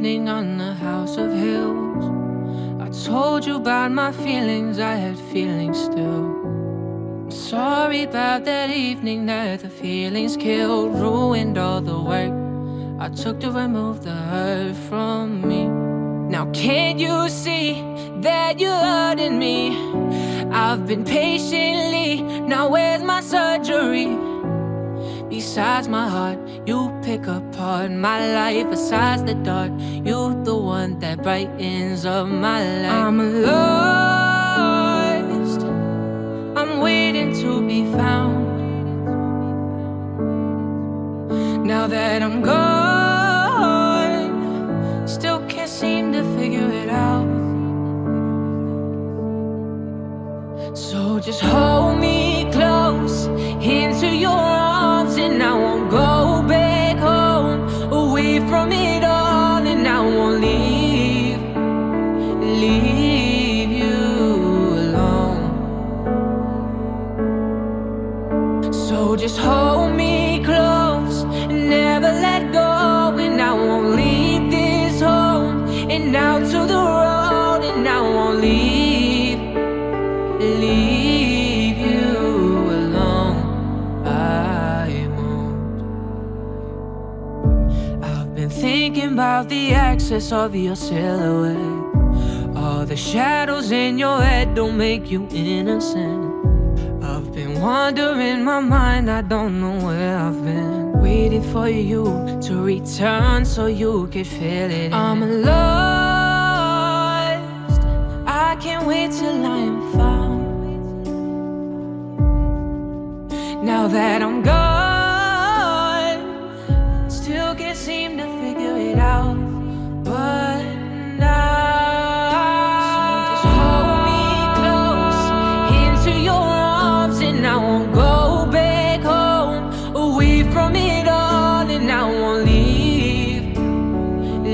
evening on the House of Hills. I told you about my feelings, I had feelings still. I'm sorry about that evening that the feelings killed, ruined all the work I took to remove the hurt from me. Now, can't you see that you're hurting me? I've been patiently, now where's my surgery? Besides my heart, you pick apart my life. Besides the dark, you're the one that brightens up my life. I'm lost. I'm waiting to be found. Now that I'm gone, still can't seem to figure it out. So just hold me close into your So just hold me close, never let go, and I won't leave this home and out to the road, and I won't leave, leave you alone. I won't. I've been thinking about the excess of your silhouette. All the shadows in your head don't make you innocent. I've been wandering my mind, I don't know where I've been. Waiting for you to return so you can feel it. I'm lost. I can't wait till I'm found. Now that I'm gone, still can't seem to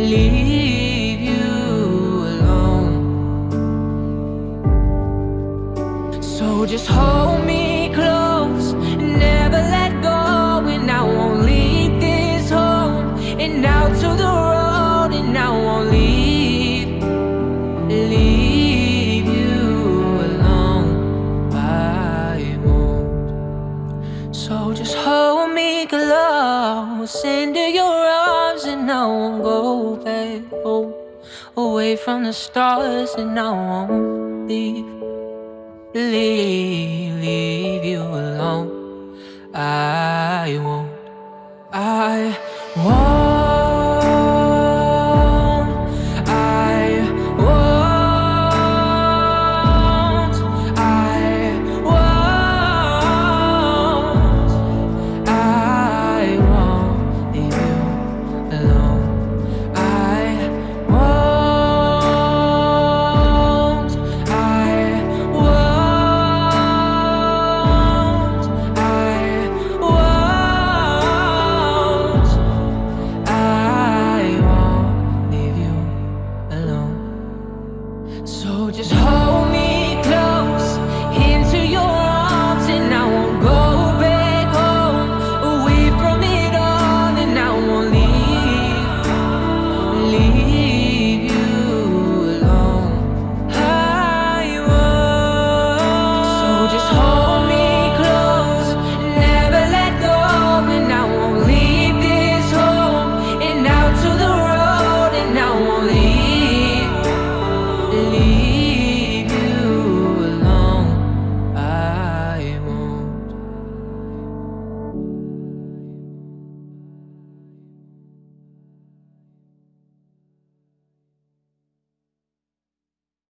leave you alone. So just hold me close, and never let go, and I won't leave this home and out to the road, and I won't leave, leave you alone. I won't. So just hold make love Send into your arms and I won't go back home. Away from the stars and I won't leave Leave, leave you alone. I won't, I believe.